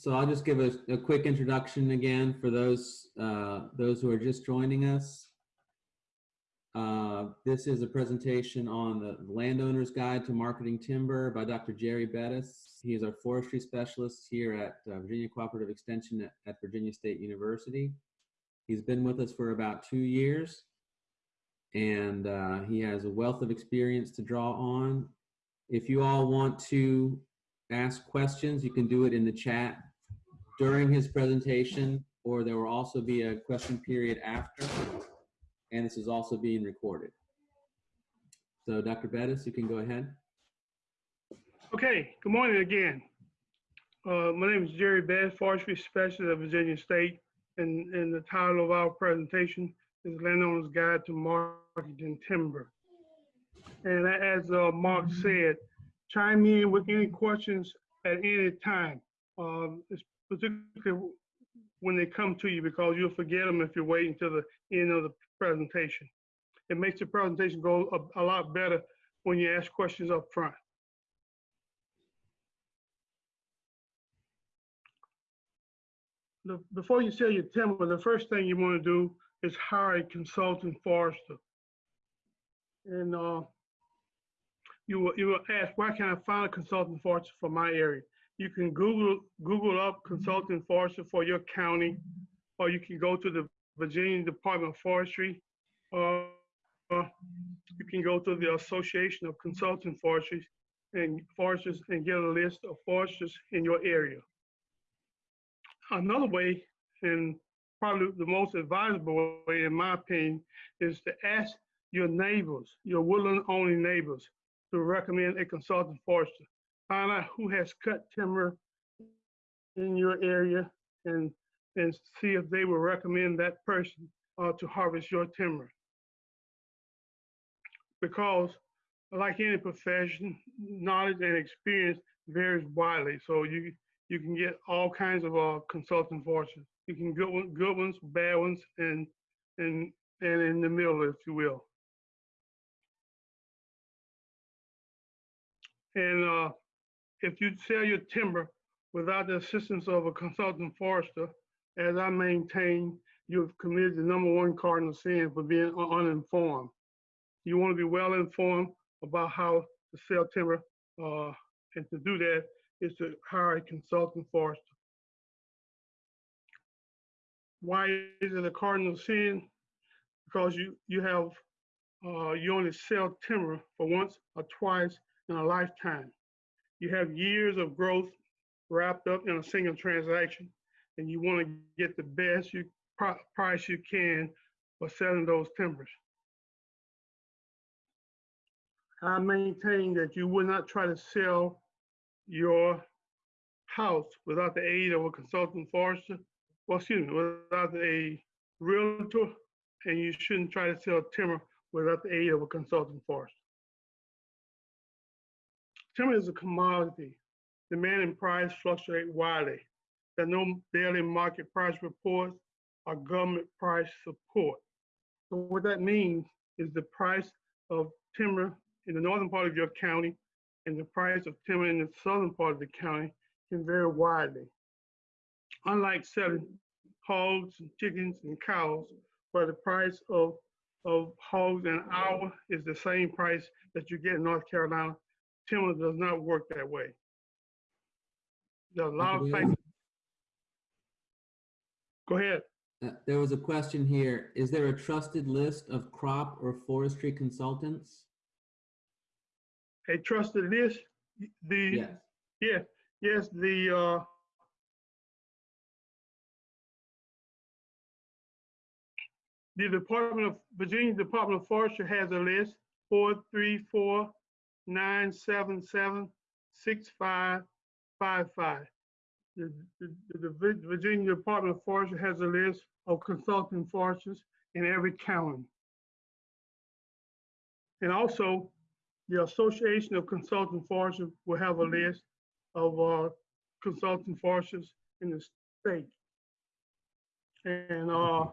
so I'll just give a, a quick introduction again for those uh, those who are just joining us. Uh, this is a presentation on the Landowner's Guide to Marketing Timber by Dr. Jerry Bettis. He is our forestry specialist here at uh, Virginia Cooperative Extension at, at Virginia State University. He's been with us for about two years and uh, he has a wealth of experience to draw on. If you all want to ask questions, you can do it in the chat during his presentation, or there will also be a question period after, and this is also being recorded. So Dr. Bettis, you can go ahead. Okay, good morning again. Uh, my name is Jerry Bettis, Forestry Specialist at Virginia State, and, and the title of our presentation is Landowner's Guide to Marketing Timber. And as uh, Mark said, chime in with any questions at any time, um, particularly when they come to you because you'll forget them if you're waiting till the end of the presentation. It makes the presentation go a, a lot better when you ask questions up front. The, before you sell your timber, the first thing you want to do is hire a consultant forester. And uh, you will, you will ask, where can't I find a consultant forester for my area? You can Google Google up consultant forester for your county, or you can go to the Virginia Department of Forestry, or uh, you can go to the Association of Consultant Forestries and foresters and get a list of foresters in your area. Another way, and probably the most advisable way, in my opinion, is to ask your neighbors, your woodland owning neighbors, to recommend a consultant forester. Find who has cut timber in your area and and see if they will recommend that person uh, to harvest your timber. Because like any profession, knowledge and experience varies widely. So you you can get all kinds of uh, consulting forces. You can good good ones, bad ones, and and and in the middle, if you will. And uh, if you sell your timber without the assistance of a consultant forester, as I maintain, you've committed the number one cardinal sin for being uninformed. You want to be well informed about how to sell timber, uh, and to do that is to hire a consultant forester. Why is it a cardinal sin? Because you you have uh, you only sell timber for once or twice in a lifetime. You have years of growth wrapped up in a single transaction, and you want to get the best you price you can for selling those timbers. I maintain that you would not try to sell your house without the aid of a consultant forester, well, excuse me, without a realtor, and you shouldn't try to sell timber without the aid of a consultant forester. Timber is a commodity. Demand and price fluctuate widely. There are no daily market price reports or government price support. So what that means is the price of timber in the northern part of your county and the price of timber in the southern part of the county can vary widely. Unlike selling hogs and chickens and cows, where the price of, of hogs an hour is the same price that you get in North Carolina, timber does not work that way. There are a lot of factors. Go ahead. Uh, there was a question here. Is there a trusted list of crop or forestry consultants? a trusted list. The Yes. yeah, yes, the uh, the Department of Virginia Department of Forestry has a list four three four nine seven seven six five five five. The, the, the Virginia Department of Forestry has a list of consulting foresters in every county. And also, the Association of Consulting Foresters will have a list of uh, consulting foresters in the state. And uh,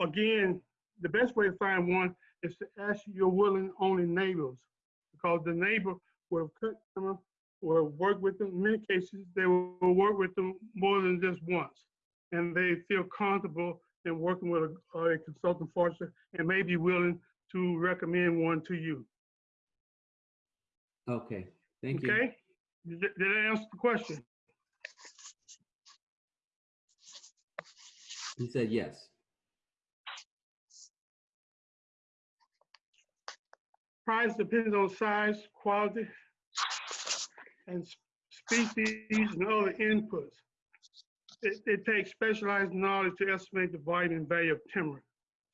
again, the best way to find one is to ask your willing only neighbors because the neighbor will cut timber will work with them. In many cases, they will work with them more than just once. And they feel comfortable in working with a, a consultant forester and may be willing to recommend one to you. Okay, thank you. Okay? Did, did I answer the question? He said yes. Price depends on size, quality, and species and other inputs. It, it takes specialized knowledge to estimate the volume and value of timber.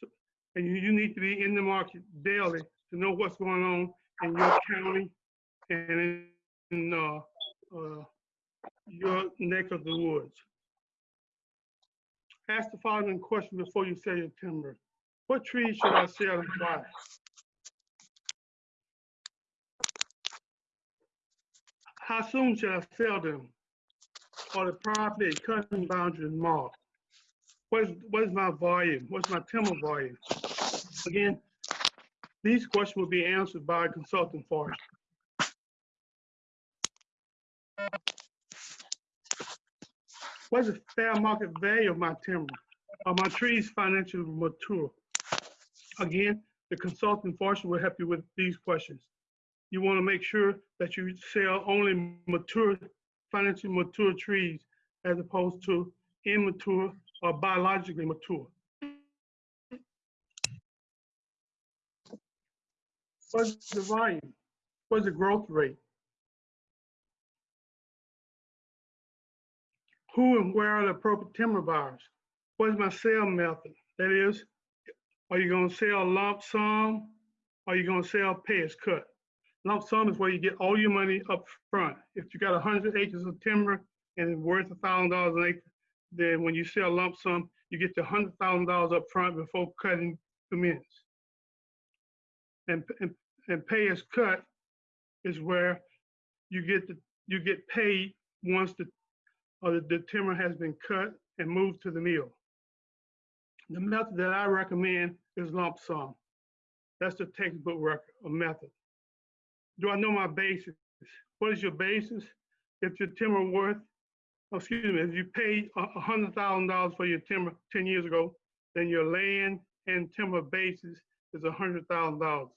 So- And you, you need to be in the market daily to know what's going on in your county and in, uh, uh, your neck of the woods. Ask the following question before you sell your timber. What trees should I sell and why? How soon should I sell them? Or the property cutting boundary marked? What is, what is my volume? What's my timber volume? Again, these questions will be answered by a consultant forester. What is the fair market value of my timber? Are my trees financially mature? Again, the consultant forester will help you with these questions. You want to make sure that you sell only mature, financially mature trees as opposed to immature or biologically mature. What's the volume? What's the growth rate? Who and where are the appropriate timber buyers? What is my sale method? That is, are you gonna sell lump sum? Are you gonna sell pay as cut? Lump sum is where you get all your money up front. If you got hundred acres of timber and it's worth a thousand dollars an acre, then when you sell lump sum, you get the hundred thousand dollars up front before cutting commence. And, and, and pay as cut is where you get the, you get paid once the, or the, the timber has been cut and moved to the mill. The method that I recommend is lump sum. That's the textbook record, method. Do I know my basis? What is your basis? If your timber worth, oh, excuse me, if you paid a a hundred thousand dollars for your timber ten years ago, then your land and timber basis is a hundred thousand dollars.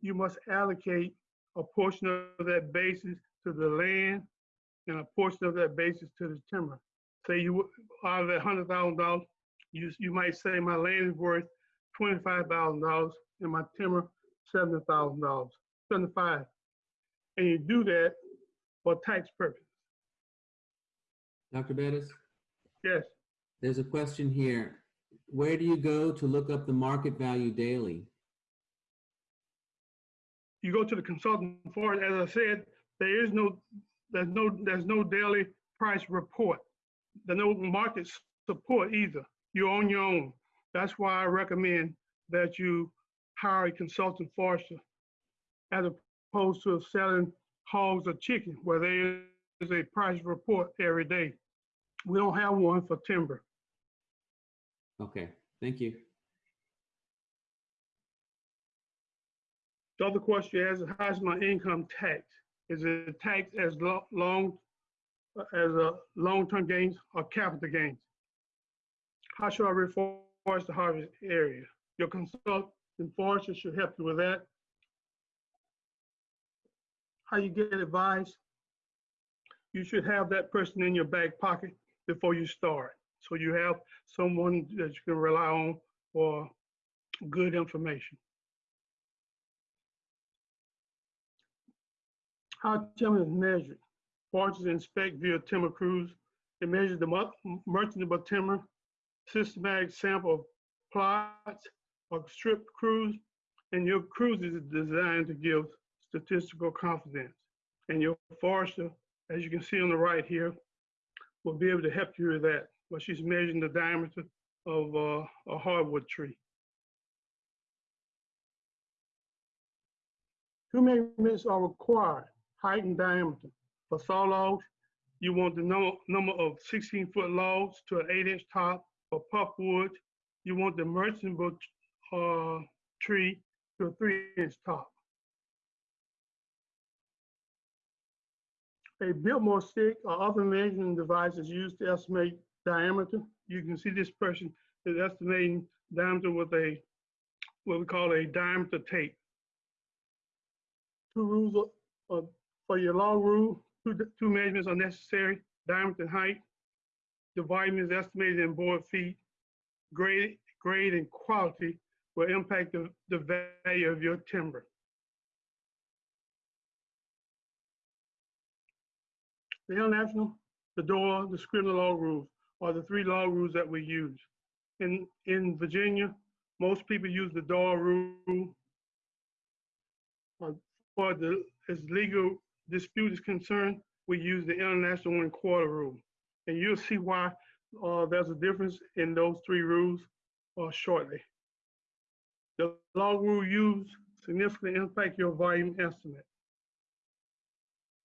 You must allocate a portion of that basis to the land and a portion of that basis to the timber. Say you, out of that hundred thousand dollars, you, you might say my land is worth twenty-five thousand dollars and my timber seventy thousand dollars, seventy-five. And you do that for tax purposes. Dr. Bettis, Yes, there's a question here. Where do you go to look up the market value daily? you go to the consultant for it. As I said, there is no, there's no, there's no daily price report. There's no market support either. You're on your own. That's why I recommend that you hire a consultant forester as opposed to selling hogs or chicken where there is a price report every day. We don't have one for timber. Okay, thank you. The other question is, how's my income tax? Is it taxed as lo- long, as a long-term gains or capital gains? How should I reforest the harvest area? Your consultant forester should help you with that. How you get advice? You should have that person in your back pocket before you start. So you have someone that you can rely on for good information. How timber is measured. Foresters inspect via timber cruise. They measure the merchantable timber, systematic sample of plots or strip cruise, and your cruise is designed to give statistical confidence. And your forester, as you can see on the right here, will be able to help you with that. But she's measuring the diameter of uh, a hardwood tree. Two measurements are required, height and diameter. For saw logs, you want the number, number of 16 foot logs to an eight inch top. For pulpwood, you want the merchantable uh, tree to a three inch top. A Biltmore stick or other measuring device is used to estimate diameter. You can see this person is estimating diameter with a, what we call a diameter tape. Two rules of- for your log rule, two, two measurements are necessary, diameter and height. The volume is estimated in board feet. Grade, grade and quality will impact the, the value of your timber. The international, the Doyle, the Scribner log rules are the three law rules that we use. In, in Virginia, most people use the Doyle rule. For the, as legal dispute is concerned, we use the international one quarter rule. And you'll see why uh, there's a difference in those three rules uh, shortly. The log rule used significantly impact your volume estimate.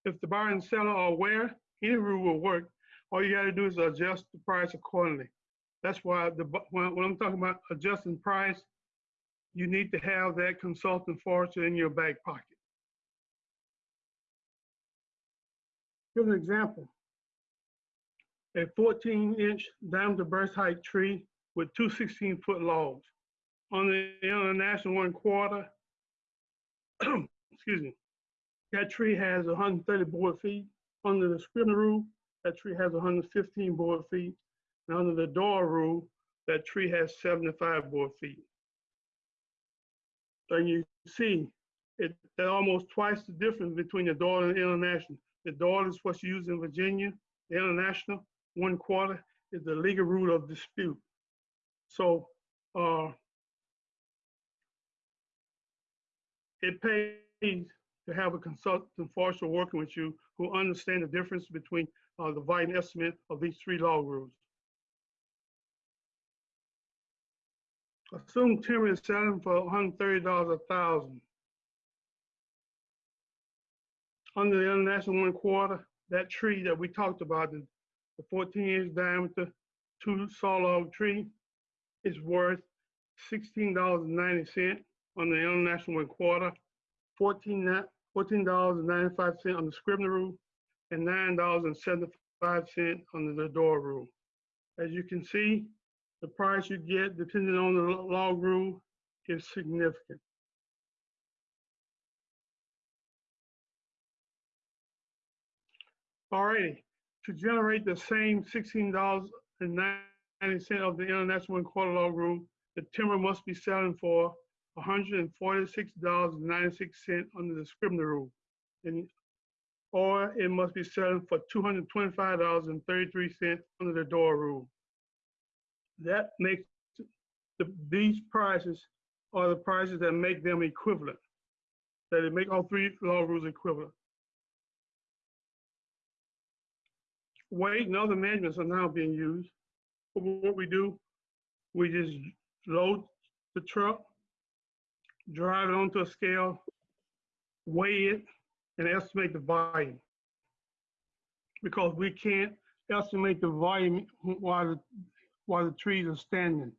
If the buyer and seller are aware, any rule will work. All you gotta do is adjust the price accordingly. That's why the, when, when I'm talking about adjusting price, you need to have that consultant forester in your back pocket. Here's an example. A 14-inch diameter breast height tree with two 16-foot logs. On the international one quarter, excuse me, that tree has 130 board feet. Under the Scribner rule, that tree has 115 board feet. And under the Doyle rule, that tree has 75 board feet. And you see, it, almost twice the difference between the Doyle and the International. The Doyle is what's used in Virginia. The International, one quarter, is the legal rule of dispute. So, uh, it pays to have a consultant forester working with you who understand the difference between uh, the volume estimate of these three log rules. Assume timber is selling for $130 a thousand. Under the international one quarter, that tree that we talked about, the the 14 inch diameter, two saw log tree is worth $16.90 on the international one quarter, fourteen ni- $14.95 on the Scribner rule, and $9.75 on the Doyle rule. As you can see, the price you get, depending on the log rule, is significant. Alrighty, to generate the same sixteen dollars and ninety cent of the international one quarter log rule, the timber must be selling for hundred and forty-six dollars and ninety-six cent under the Scribner rule. And, or it must be selling for two hundred and twenty-five dollars and thirty-three cent under the Doyle rule. That makes, the, these prices are the prices that make them equivalent. That it make all three log rules equivalent. Weight and other measurements are now being used. But What we do, we just load the truck, drive it onto a scale, weigh it, and estimate the volume. Because we can't estimate the volume while the, while the trees are standing.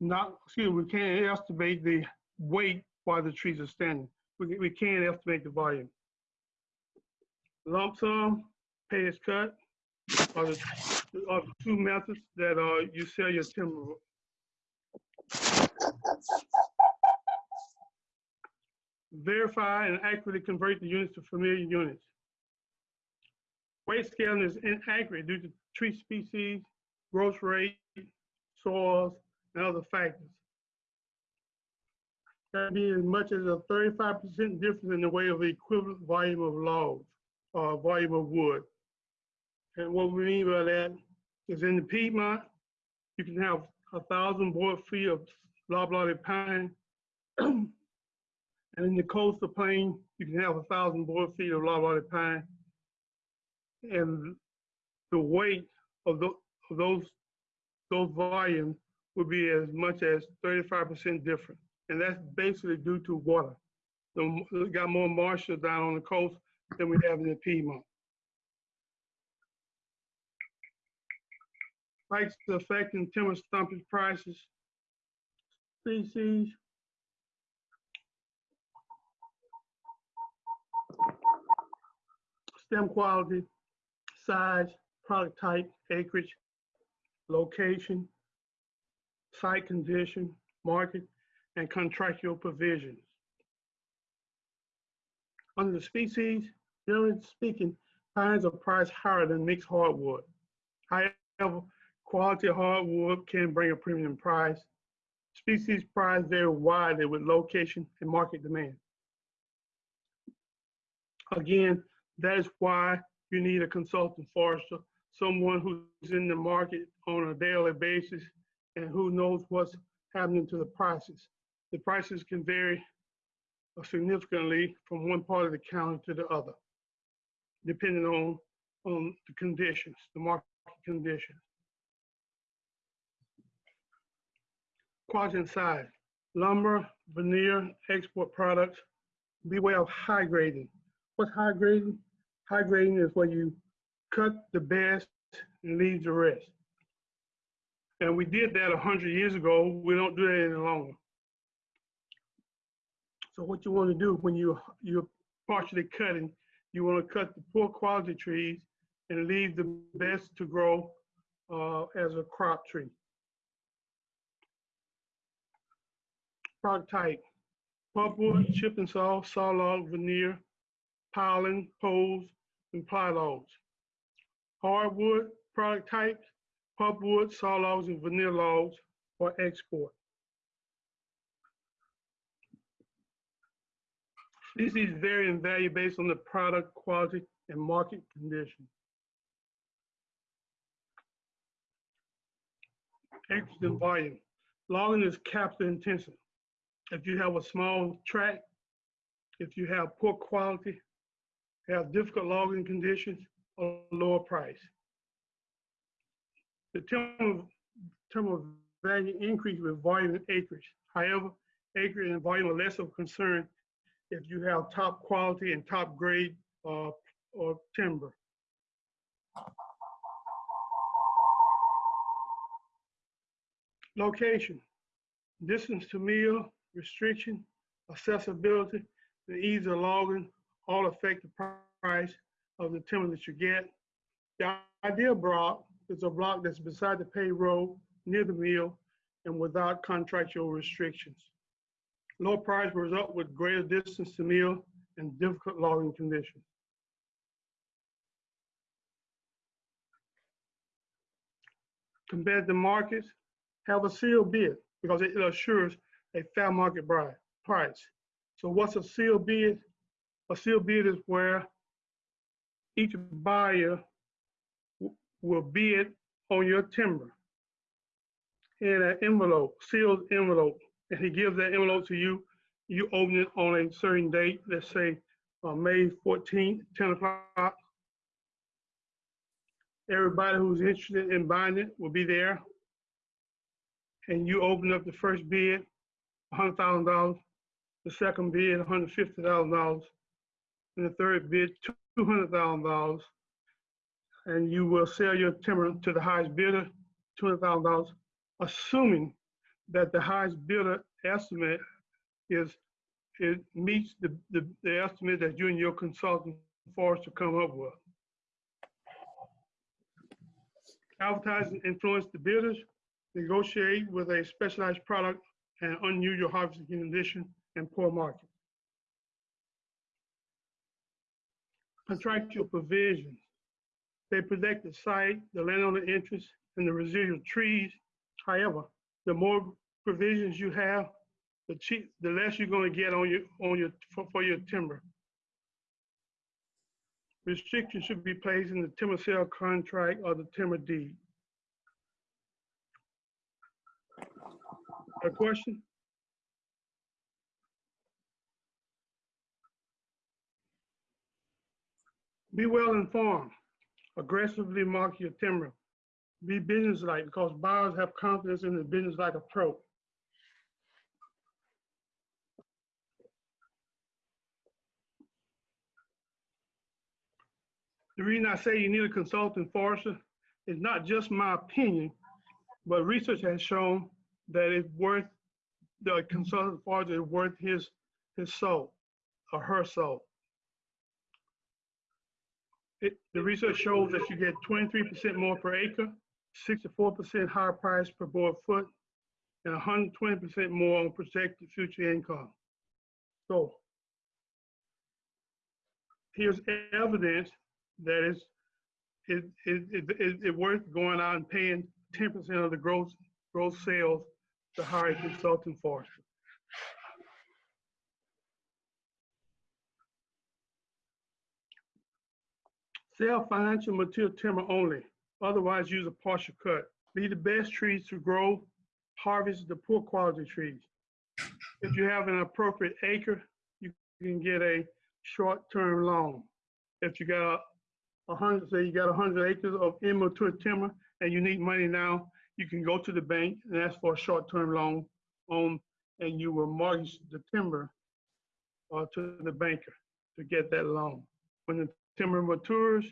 Not, excuse me, we can't estimate the weight while the trees are standing. We, we can't estimate the volume. Lump sum, pay as cut, are the, are the two methods that, uh, you sell your timber. Verify and accurately convert the units to familiar units. Weight scaling is inaccurate due to tree species, growth rate, soils, and other factors. Can be as much as a 35% difference in the weight of the equivalent volume of logs or volume of wood. And what we mean by that is in the Piedmont, you can have a thousand board feet of loblolly pine and in the coastal plain, you can have a thousand board feet of loblolly pine. And the weight of, tho- of those, those volumes would be as much as thirty-five percent different. And that's basically due to water. So we got more moisture down on the coast than we have in the Piedmont. Spikes affecting timber stumpage prices. Species, stem quality, size, product type, acreage, location, site condition, market, and contractual provisions. Under the species, generally speaking, pines are priced higher than mixed hardwood. However, quality hardwood can bring a premium price. Species price vary widely with location and market demand. Again, that is why you need a consultant forester, someone who's in the market on a daily basis and who knows what's happening to the prices. The prices can vary significantly from one part of the county to the other, depending on, on the conditions, the market conditions. Quadrant size, lumber, veneer, export products, beware of high grading. What's high grading? High grading is when you cut the best and leave the rest. And we did that 100 years ago. We don't do that any longer. So what you want to do when you, you're partially cutting, you want to cut the poor quality trees and leave the best to grow uh, as a crop tree. Product type, pulpwood, chip and saw, saw log, veneer, piling, poles, and ply logs. Hardwood product types, pulpwood, saw logs, and veneer logs for export. Species vary in value based on the product quality and market conditions. Acreage and volume. Logging is capital intensive. If you have a small tract, if you have poor quality, have difficult logging conditions, or lower price. The term, term of value increase with volume and acreage. However, acreage and volume are less of concern if you have top quality and top grade uh, or timber. Location, distance to mill, restriction, accessibility, the ease of logging, all affect the price of the timber that you get. The ideal block is a block that's beside the road, near the mill, and without contractual restrictions. Low price will result with greater distance to mill and difficult logging conditions. Compared to markets, have a sealed bid because it assures a fair market price. So what's a sealed bid? A sealed bid is where each buyer will bid on your timber in an envelope, sealed envelope and he gives that envelope to you, you open it on a certain date, let's say uh, May 14th, 10 o'clock. Everybody who's interested in buying it will be there. And you open up the first bid, $100,000, the second bid, $150,000, and the third bid, $200,000. And you will sell your timber to the highest bidder, $200,000, assuming that the highest bidder estimate is, it meets the, the, the estimate that you and your consultant forester come up with. Advertising influence the bidders, negotiate with a specialized product and unusual harvesting condition and poor market. Contractual provisions. They protect the site, the landowner interest, and the residual trees. However, the more provisions you have, the cheap, the less you're going to get on your on your for, for your timber. Restrictions should be placed in the timber sale contract or the timber deed. A question? Be well informed. Aggressively market your timber. Be business-like because buyers have confidence in the business-like approach. The reason I say you need a consultant forester is not just my opinion, but research has shown that it's worth, the consultant forester is worth his, his soul or her soul. It, the research shows that you get 23% more per acre, 64% higher price per board foot, and 120% more on projected future income. So here's evidence that it's, it, it, it, it, it worth going out and paying 10% of the gross, gross sales to hire a consultant forester. Sell financial material timber only, otherwise use a partial cut. Leave the best trees to grow, harvest the poor quality trees. If you have an appropriate acre, you can get a short-term loan. If you got a, hundred, say you got a hundred acres of immature timber and you need money now, you can go to the bank and ask for a short-term loan on, and you will mortgage the timber uh, to the banker to get that loan. When the timber matures,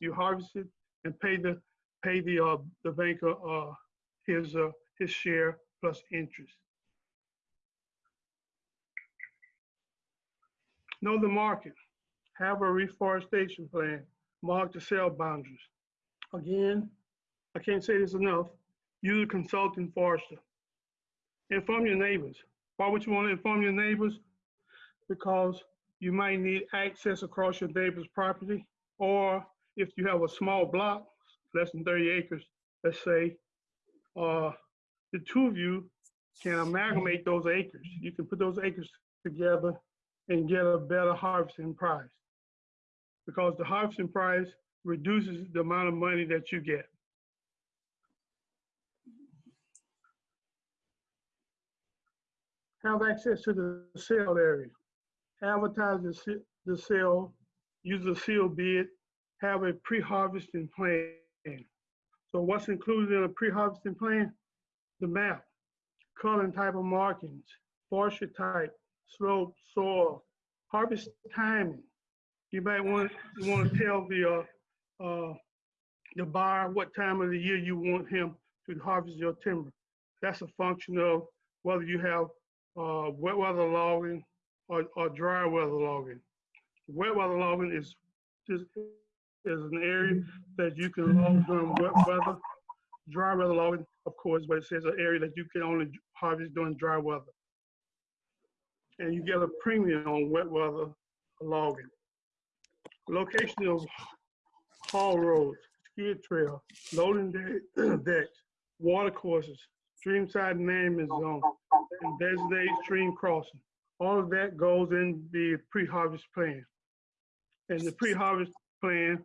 you harvest it and pay the, pay the, uh, the banker, uh, his, uh, his share plus interest. Know the market. Have a reforestation plan. Mark the sale boundaries. Again, I can't say this enough. Use a consultant forester. Inform your neighbors. Why would you want to inform your neighbors? Because you might need access across your neighbor's property, or if you have a small block, less than 30 acres, let's say, uh, the two of you can amalgamate those acres. You can put those acres together and get a better harvesting price. Because the harvesting price reduces the amount of money that you get. Have access to the sale area. Advertise the, the sale, use a sealed bid, have a pre-harvesting plan. So what's included in a pre-harvesting plan? The map, color and type of markings, forestry type, slope, soil, harvest timing. You might want, you want to tell the, uh, uh, the buyer what time of the year you want him to harvest your timber. That's a function of whether you have, uh, wet weather logging or, or dry weather logging. Wet weather logging is, is, is an area that you can log during wet weather. Dry weather logging, of course, but it says an area that you can only harvest during dry weather and you get a premium on wet weather logging. Location of haul roads, skid trail, loading de- decks, water courses, streamside management zone, and designated stream crossing. All of that goes in the pre-harvest plan. And the pre-harvest plan,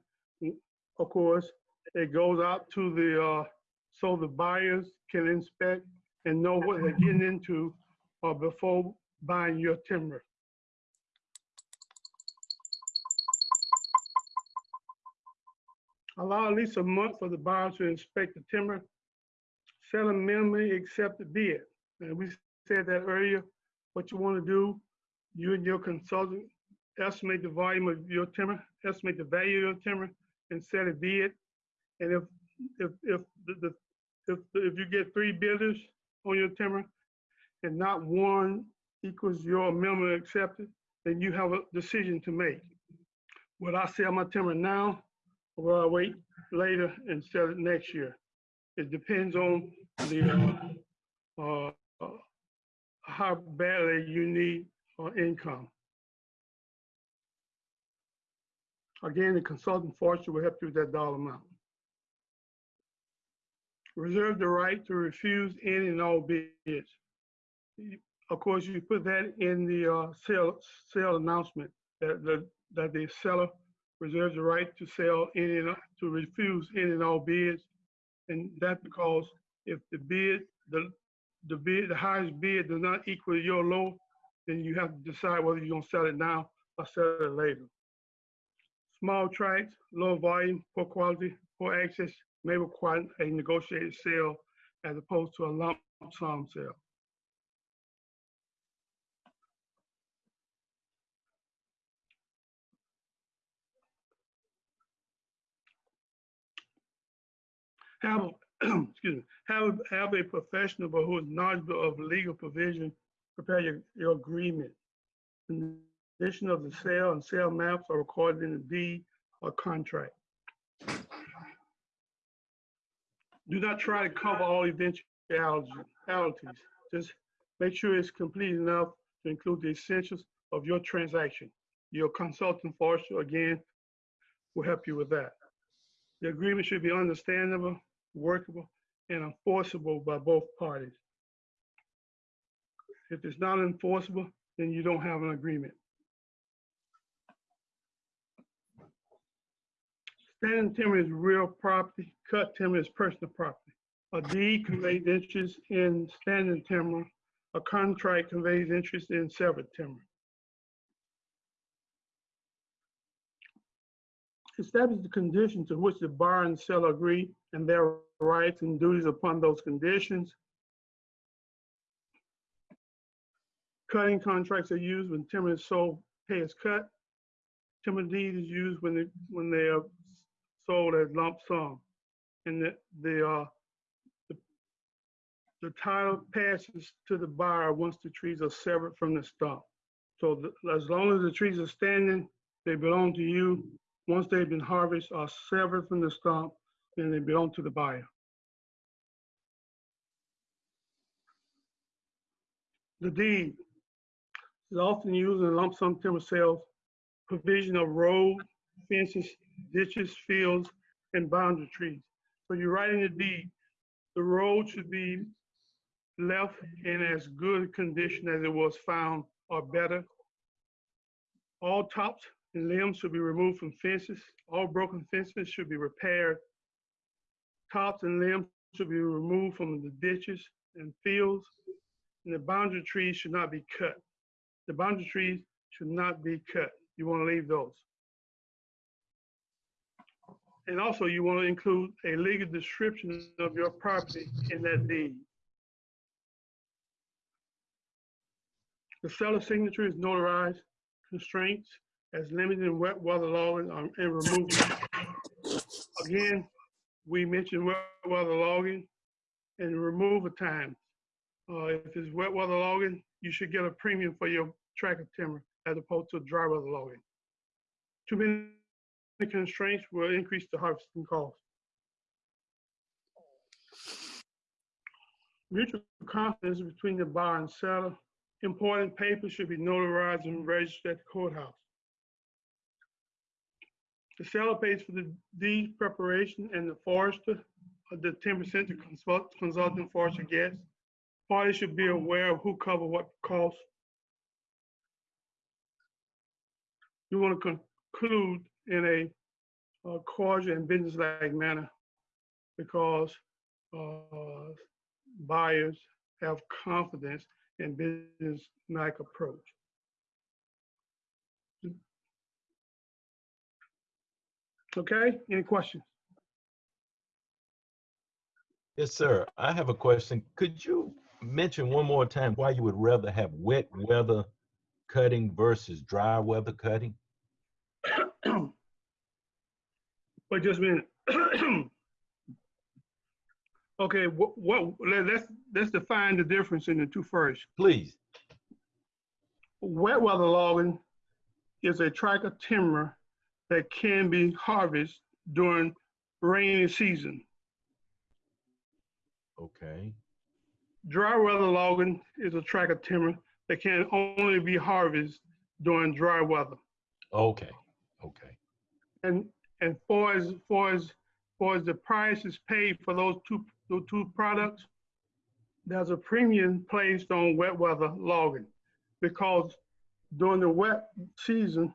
of course, it goes out to the, uh, so the buyers can inspect and know what they're getting into uh, before buying your timber. Allow at least a month for the buyer to inspect the timber. Sell a minimally accepted bid. And we said that earlier, what you want to do, you and your consultant estimate the volume of your timber, estimate the value of your timber, and set a bid. And if if if the, the if if you get three bidders on your timber, and not one equals your minimum accepted, then you have a decision to make. Will I sell my timber now or will I wait later and sell it next year? It depends on the, uh, uh, how badly you need uh, income. Again, the consultant forester will help you with that dollar amount. Reserve the right to refuse any and all bids of course, you put that in the uh, sale sale announcement that the that the seller reserves the right to sell any and to refuse any and all bids, and that's because if the bid the the bid the highest bid does not equal your low, then you have to decide whether you're gonna sell it now or sell it later. Small tracts, low volume, poor quality, poor access may require a negotiated sale as opposed to a lump sum sale. have, excuse me, have, have a professional who is knowledgeable of legal provision prepare your, your agreement. Condition of the sale and sale maps are recorded in the deed or contract. Do not try to cover all eventualities. Just make sure it's complete enough to include the essentials of your transaction. Your consultant forester, again, will help you with that. The agreement should be understandable, workable, and enforceable by both parties. If it's not enforceable, then you don't have an agreement. Standing timber is real property, cut timber is personal property. A deed conveys interest in standing timber, a contract conveys interest in severed timber. Establish the conditions to which the buyer and seller agree and their rights and duties upon those conditions. Cutting contracts are used when timber is sold, pay is cut. Timber deed is used when they, when they are sold as lump sum. And the, the, uh, the, the title passes to the buyer once the trees are severed from the stump. So the- as long as the trees are standing, they belong to you. Once they've been harvested or severed from the stump, then they belong to the buyer. The deed is often used in lump sum timber sales, provision of road, fences, ditches, fields, and boundary trees. So you're writing the deed, the road should be left in as good condition as it was found or better. All tops and limbs should be removed from fences. All broken fences should be repaired. Tops and limbs should be removed from the ditches and fields. And the boundary trees should not be cut. The boundary trees should not be cut. You want to leave those. And also you want to include a legal description of your property in that deed. The seller's signature is notarized. Constraints as limiting wet weather logging um, and removal. Again, we mentioned wet weather logging and removal time. Uh, if it's wet weather logging, you should get a premium for your tract of timber as opposed to dry weather logging. Too many constraints will increase the harvesting cost. Mutual confidence between the buyer and seller. Important papers should be notarized and registered at the courthouse. The seller pays for the deed preparation and the forester, the ten percent the consult, consultant forester gets. Parties should be aware of who cover what costs. You want to conclude in a uh, cordial and business-like manner because uh, buyers have confidence in business-like approach. Okay, any questions? Yes, sir. I have a question. Could you mention one more time why you would rather have wet weather cutting versus dry weather cutting? Wait just a minute. Okay, what, what, let- let's, let's define the difference in the two first. Please. Wet weather logging is a tract of timber that can be harvested during rainy season. Okay. Dry weather logging is a tract of timber that can only be harvested during dry weather. Okay. Okay. And, and for as, for as, for as the price is paid for those two, those two products, there's a premium placed on wet weather logging because during the wet season,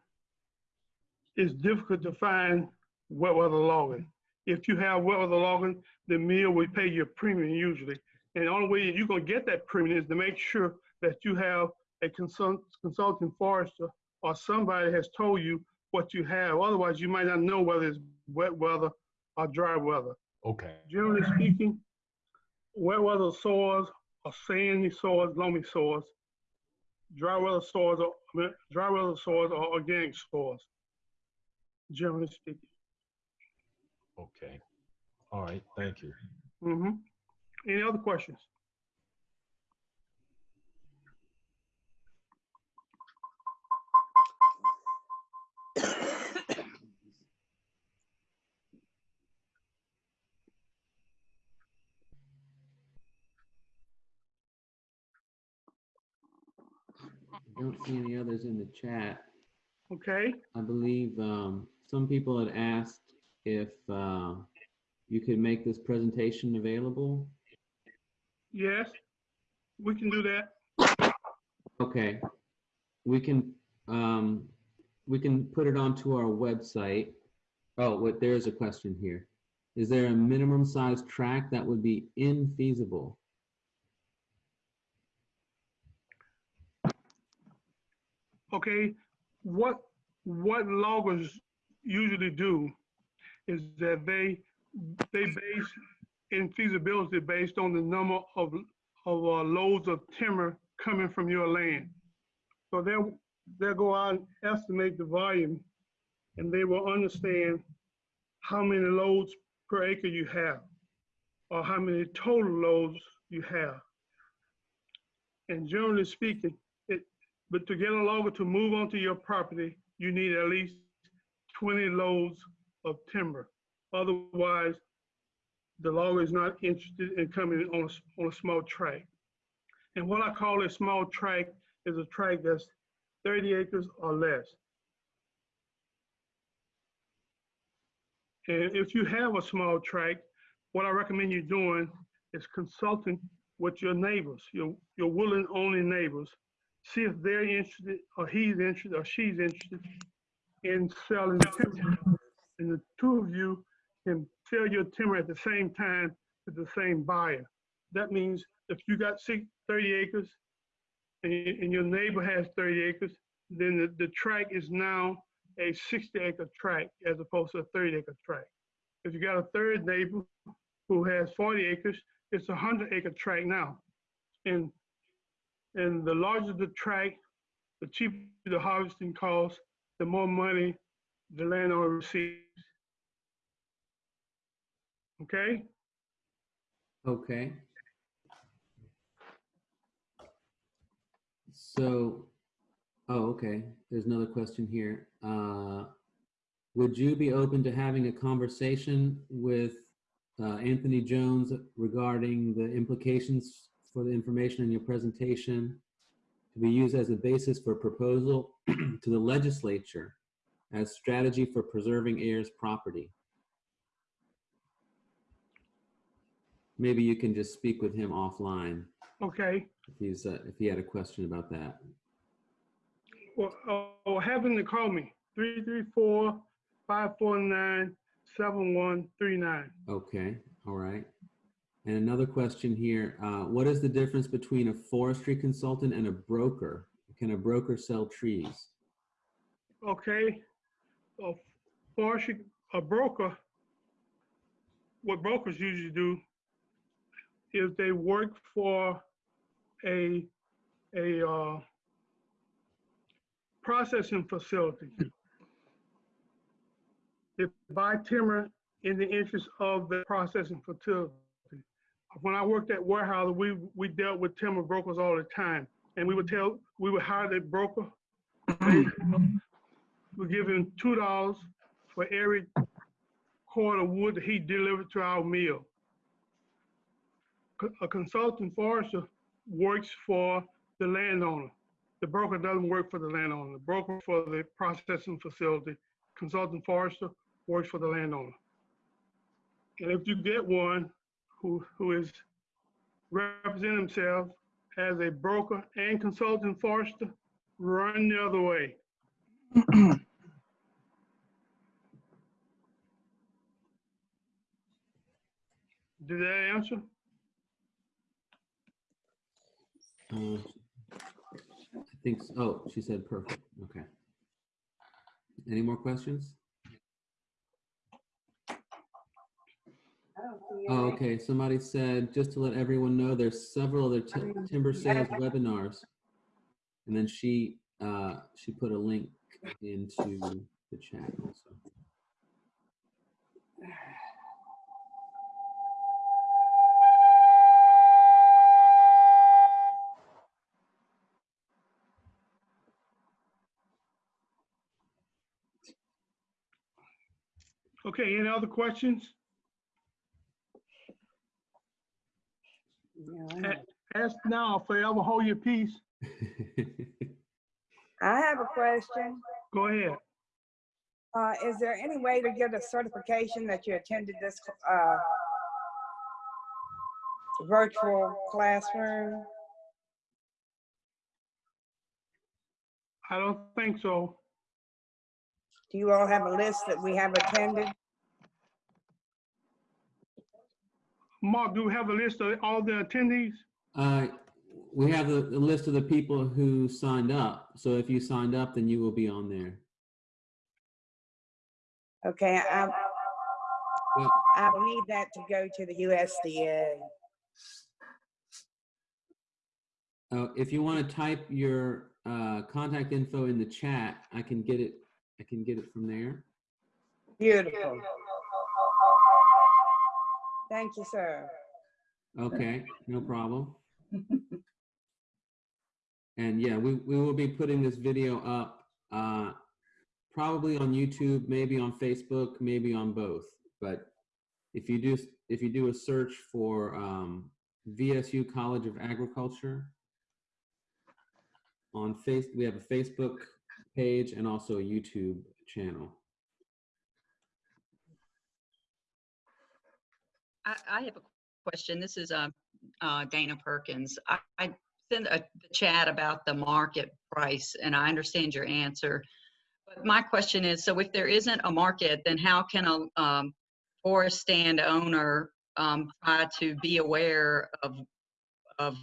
it's difficult to find wet weather logging. If you have wet weather logging, the mill will pay you a premium usually. And the only way you're gonna get that premium is to make sure that you have a consult, consulting forester or somebody has told you what you have. Otherwise, you might not know whether it's wet weather or dry weather. Okay. Generally speaking, wet weather soils are sandy soils, loamy soils. Dry weather soils are, I mean, dry weather soils are organic soils generally speaking. Okay. All right. Thank you. Mm-hmm. Any other questions? I don't see any others in the chat. Okay. I believe um, some people had asked if uh, you could make this presentation available. yes, we can do that. Okay, we can, um, we can put it onto our website. Oh, wait, there's a question here. Is there a minimum size track that would be infeasible? Okay, what, what loggers usually do is that they, they base in feasibility based on the number of, of uh, loads of timber coming from your land. So they'll, they'll go out and estimate the volume and they will understand how many loads per acre you have or how many total loads you have. And generally speaking, it, but to get a logger to move onto your property, you need at least 20 loads of timber. Otherwise, the logger is not interested in coming on a, on a small tract. And what I call a small tract is a tract that's 30 acres or less. And if you have a small tract, what I recommend you doing is consulting with your neighbors, your, your willing only neighbors. See if they're interested, or he's interested, or she's interested in selling timber. And the two of you can sell your timber at the same time to the same buyer. That means if you got six, 30 acres and, and your neighbor has 30 acres, then the, the is now a 60 acre tract as opposed to a 30 acre tract. If you got a third neighbor who has 40 acres, it's a 100 acre tract now. And, and the larger the tract, the cheaper the harvesting cost, the more money the landowner receives. Okay? Okay. So, oh, okay, there's another question here. Uh, Would you be open to having a conversation with uh, Anthony Jones regarding the implications for the information in your presentation to be used as a basis for a proposal to the legislature as strategy for preserving heirs property? Maybe you can just speak with him offline Okay. if he's, uh, if he had a question about that. Well, uh, or have him to call me, 334 549 7139. Okay, all right. And another question here, uh, what is the difference between a forestry consultant and a broker? Can a broker sell trees? Okay, a forestry, a broker, what brokers usually do is they work for a, a, uh, processing facility. They buy timber in the interest of the processing facility. When I worked at Weyerhaeuser, we, we dealt with timber brokers all the time. And we would tell, we would hire the broker. Mm. We give him two dollars for every cord of wood that he delivered to our mill. A consultant forester works for the landowner. The broker doesn't work for the landowner. The broker for the processing facility, consultant forester works for the landowner. And if you get one who, who is representing himself as a broker and consultant forester, run the other way. Did that answer? Uh, I think, s- oh, she said perfect, okay. Any more questions? Oh, okay, somebody said, just to let everyone know, there's several other ti- timber sales webinars. And then she, uh, she put a link into the chat also. Okay, any other questions? Ask now, forever hold your peace. I have a question. Go ahead. Uh, is there any way to get a certification that you attended this, uh, virtual classroom? I don't think so. Do you all have a list that we have attended? Mark, do we have a list of all the attendees? Uh, we have a, the list of the people who signed up. So if you signed up, then you will be on there. Okay, I, Yeah. I will need that to go to the USDA. Uh, if you want to type your uh, contact info in the chat, I can get it. I can get it from there. Beautiful. Thank you, sir. Okay, no problem. And yeah, we, we will be putting this video up, uh, probably on YouTube, maybe on Facebook, maybe on both. But if you do, if you do a search for, um, VSU College of Agriculture on Face, we have a Facebook page and also a YouTube channel. I, I have a question. This is uh, uh, Dana Perkins. I, I sent a chat about the market price, and I understand your answer. But my question is, so if there isn't a market, then how can a um, forest stand owner um, try to be aware of of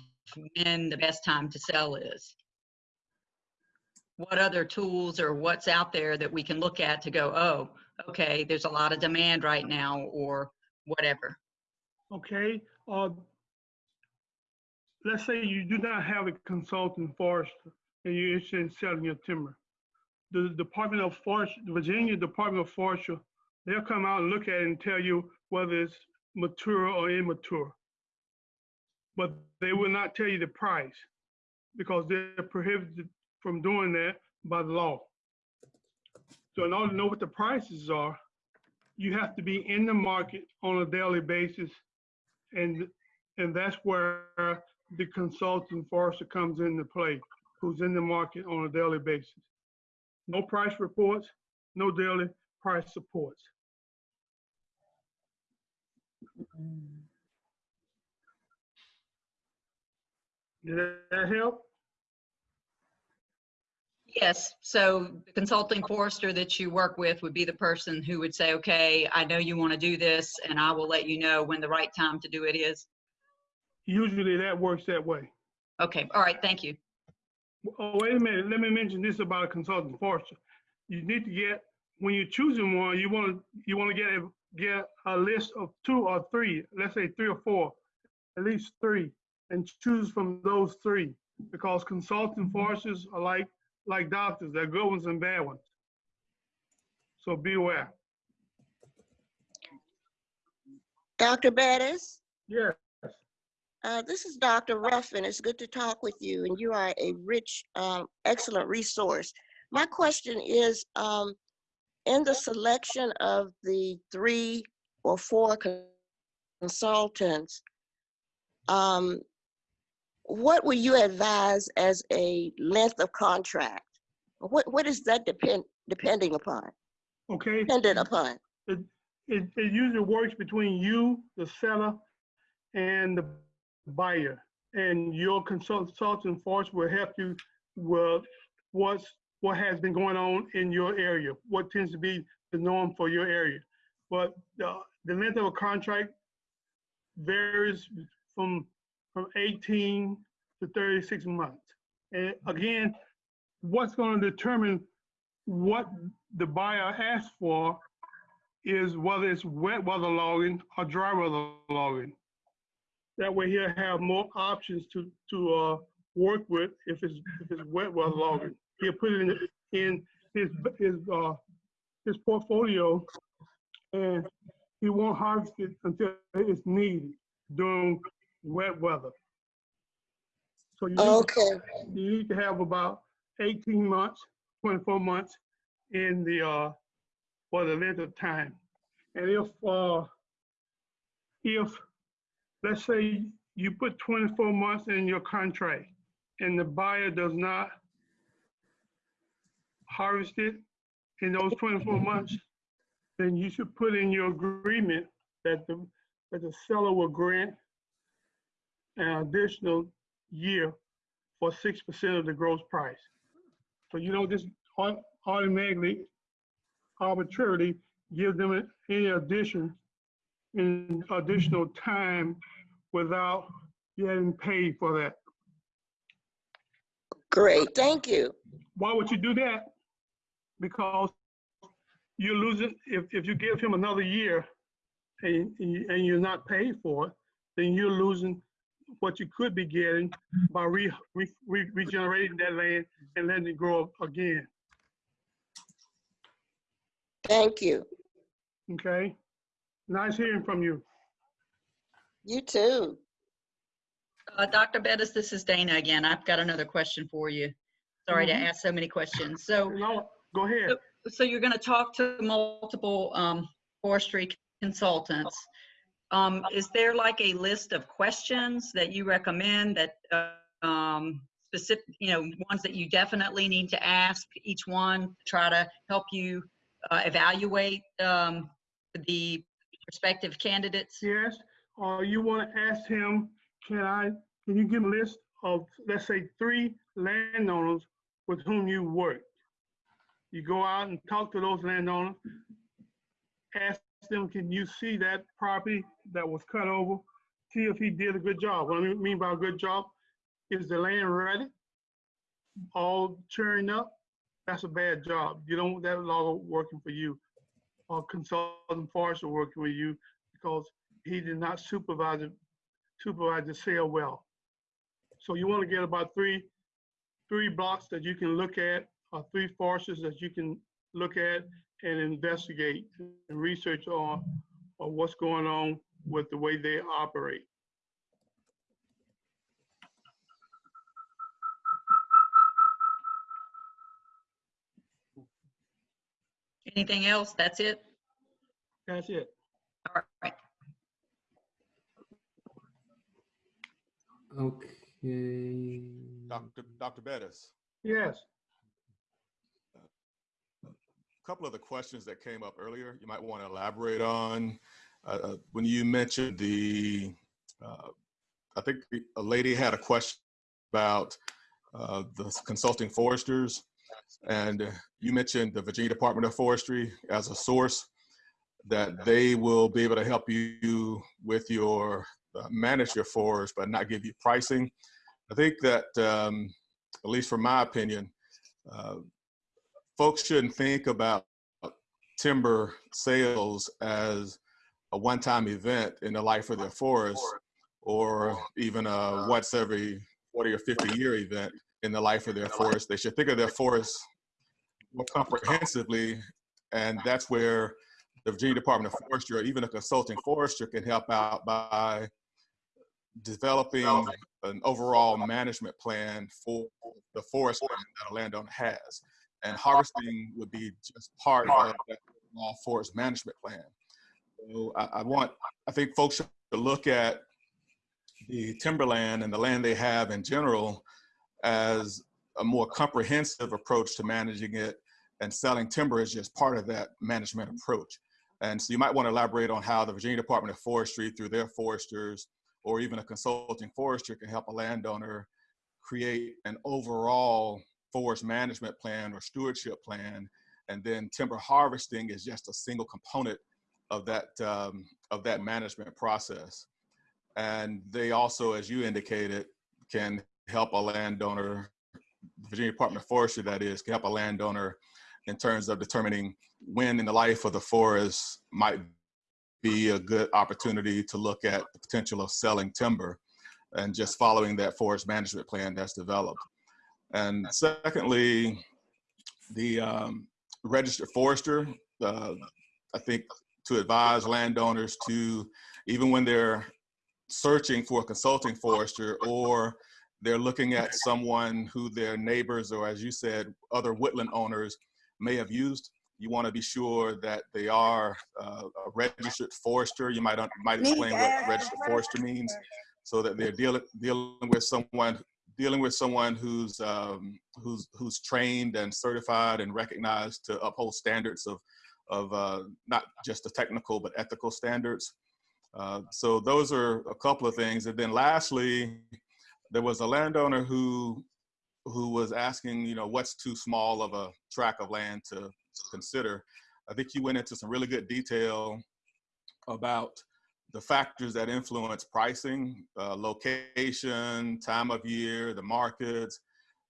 when the best time to sell is? What other tools or what's out there that we can look at to go, oh, okay, there's a lot of demand right now, or whatever. Okay, uh, let's say you do not have a consultant forester and you're interested in selling your timber. The Department of Forest, Virginia Department of Forestry, they'll come out and look at it and tell you whether it's mature or immature. But they will not tell you the price because they're prohibited from doing that by the law. So in order to know what the prices are, you have to be in the market on a daily basis. And, and that's where the consultant forester comes into play, who's in the market on a daily basis. No price reports, no daily price supports. Mm. Did that help? Yes, so the consulting forester that you work with would be the person who would say, okay, I know you want to do this and I will let you know when the right time to do it is. Usually that works that way. Okay, all right, thank you. Oh, wait a minute. Let me mention this about a consultant forester. You need to get, when you're choosing one, you want to, you want to get a, get a list of two or three, let's say three or four, at least three, and choose from those three. Because consulting foresters are like, like doctors, they're good ones and bad ones. So beware. Dr. Bettis, Yes. uh, this is Dr. Ruffin. It's good to talk with you, and you are a rich, um, excellent resource. My question is, um, in the selection of the three or four consultants, um, what will you advise as a length of contract? What, what is that depend, depending upon, Okay. dependent upon? it, it, it usually works between you, the seller, and the buyer. And your consultant force will help you with what's, what has been going on in your area, what tends to be the norm for your area. But the, the length of a contract varies from, from 18 to 36 months. And again, what's going to determine what the buyer asks for is whether it's wet weather logging or dry weather logging. That way he'll have more options to, to, uh, work with if it's, if it's wet weather logging. He'll put it in, in his, his, uh, his portfolio and he won't harvest it until it's needed during wet weather. So you need, to- you need to have about 18 months, 24 months in the, uh, for the length of time. And if, uh, if, let's say you put 24 months in your contract and the buyer does not harvest it in those 24 months, then you should put in your agreement that the, that the seller will grant an additional year for 6% of the gross price. So you don't just au- automatically, arbitrarily give them any addition in additional time without getting paid for that. Great, thank you. Why would you do that? Because you're losing, if, if you give him another year and, and you're not paid for it, then you're losing what you could be getting by re, re, re- regenerating that land and letting it grow again, Thank you. okay? Nice hearing from you. You too. Uh, Dr. Bettis, this is Dana again. I've got another question for you. Sorry to Mhm. ask so many questions. So, No, go ahead. so you're going to talk to multiple um, forestry consultants. Um, Is there like a list of questions that you recommend that uh, um, specific, you know, ones that you definitely need to ask each one to try to help you uh, evaluate um, the prospective candidates? Yes, or you want to ask him, can I, can you give a list of, let's say, three landowners with whom you work? You go out and talk to those landowners, ask them, can you see that property that was cut over? See if he did a good job. What I mean by a good job, is the land ready? All churned up? That's a bad job. You don't, want that logger working for you or consultant forester working with you because he did not supervise supervise the sale well. So you want to get about three, three blocks that you can look at, or three foresters that you can look at and investigate and research on, on what's going on with the way they operate. Anything else? That's it? That's it. All right. Okay. Dr. Dr. Bettis, Yes, a couple of the questions that came up earlier, you might want to elaborate on. Uh, uh, When you mentioned the, uh, I think a lady had a question about uh, the consulting foresters. And you mentioned the Virginia Department of Forestry as a source, that they will be able to help you with your, uh, manage your forest, but not give you pricing. I think that, um, at least from my opinion, uh, folks shouldn't think about timber sales as a one-time event in the life of their forest or even a once every 40 or 50 year event in the life of their forest. They should think of their forest more comprehensively, and that's where the Virginia Department of Forestry or even a consulting forester can help out by developing an overall management plan for the forest that a landowner has. And harvesting would be just part of that overall forest management plan. So I, I want, I think folks should look at the timberland and the land they have in general as a more comprehensive approach to managing it and selling timber is just part of that management approach. And so you might want to elaborate on how the Virginia Department of Forestry through their foresters or even a consulting forester can help a landowner create an overall forest management plan or stewardship plan. And then timber harvesting is just a single component of that, um, of that management process. And they also, as you indicated, can help a landowner, Virginia Department of Forestry that is, can help a landowner in terms of determining when in the life of the forest might be a good opportunity to look at the potential of selling timber and just following that forest management plan that's developed. And secondly, the um, registered forester, uh, I think to advise landowners to, even when they're searching for a consulting forester or they're looking at someone who their neighbors or as you said, other woodland owners may have used, you want to be sure that they are uh, a registered forester. You might, might explain what registered forester means so that they're dealing, dealing with someone dealing with someone who's um, who's who's trained and certified and recognized to uphold standards of of uh, not just the technical but ethical standards. Uh, so those are a couple of things. And then lastly, there was a landowner who who was asking, you know, what's too small of a tract of land to consider. I think you went into some really good detail about the factors that influence pricing, uh, location, time of year, the markets.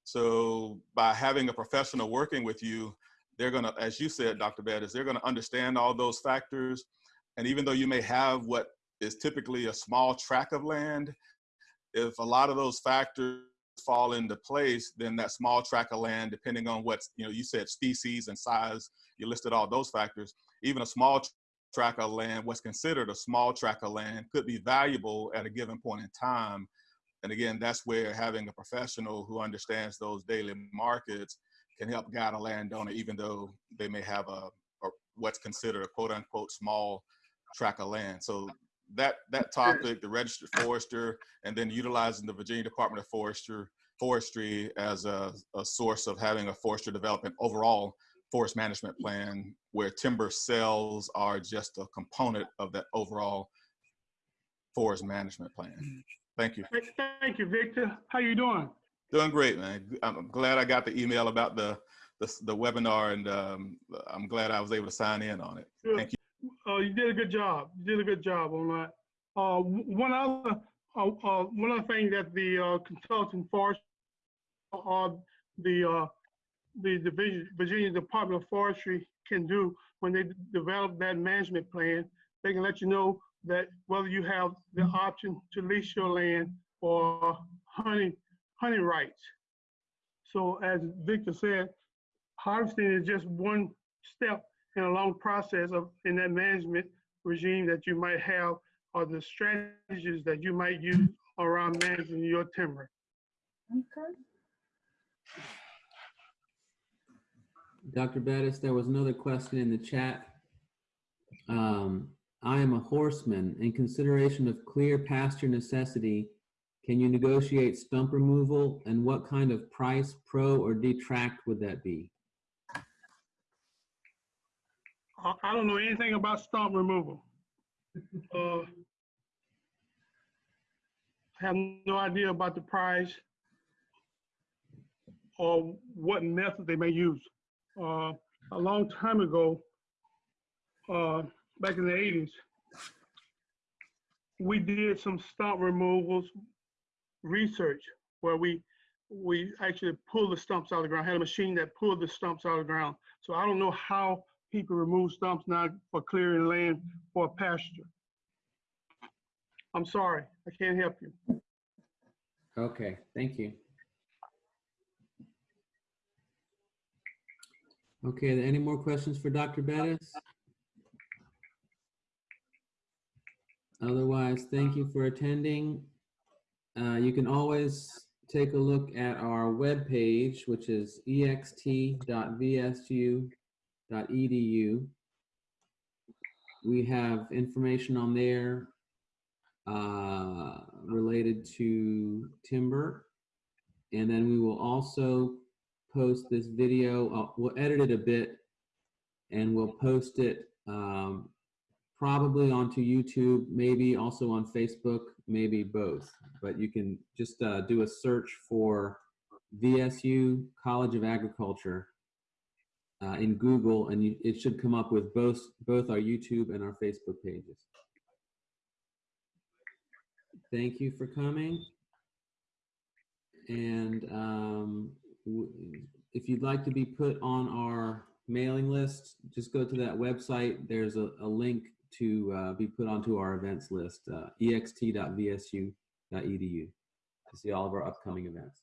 So by having a professional working with you, they're gonna, as you said, Dr. Bettis, they're gonna understand all those factors. And even though you may have what is typically a small tract of land, if a lot of those factors fall into place, then that small tract of land, depending on what's, you know, you said species and size, you listed all those factors, even a small tract of land, what's considered a small tract of land could be valuable at a given point in time. And again, that's where having a professional who understands those daily markets can help guide a landowner, even though they may have a, a what's considered a quote unquote small tract of land. So that that topic, the registered forester, and then utilizing the Virginia Department of Forestry forestry as a, a source of having a forestry development overall forest management plan where timber sales are just a component of that overall forest management plan. Thank you. Thank you, Victor. How you doing? Doing great, man. I'm glad I got the email about the the, the webinar, and um, I'm glad I was able to sign in on it. Good. Thank you. Uh, you did a good job. You did a good job on that. Uh, one other, uh, uh, one other thing that the uh, consulting forest or the division, Virginia Department of Forestry can do when they develop that management plan, they can let you know that whether you have the option to lease your land or hunting hunting rights. So as Victor said, harvesting is just one step in a long process of in that management regime that you might have or the strategies that you might use around managing your timber. Okay. Dr. Bettis, there was another question in the chat. Um, I am a horseman. In consideration of clear pasture necessity, can you negotiate stump removal and what kind of price, pro or detract would that be? I, don't know anything about stump removal. Uh, have no idea about the price or what method they may use. Uh, a long time ago, uh, back in the 80s, we did some stump removals research where we we actually pulled the stumps out of the ground. Had a machine that pulled the stumps out of the ground. So I don't know how people remove stumps now for clearing land for pasture. I'm sorry, I can't help you. Okay, thank you. Okay, any more questions for Dr. Bettis? Otherwise, thank you for attending. Uh, you can always take a look at our webpage, which is ext.vsu.edu. We have information on there uh, related to timber. And then we will also post this video. Uh, we'll edit it a bit and we'll post it um, probably onto YouTube, maybe also on Facebook, maybe both. But you can just uh, do a search for VSU College of Agriculture uh, in Google, and you, it should come up with both both our YouTube and our Facebook pages. Thank you for coming. And um, if you'd like to be put on our mailing list, just go to that website. There's a, a link to uh, be put onto our events list, uh, ext.vsu.edu to see all of our upcoming events.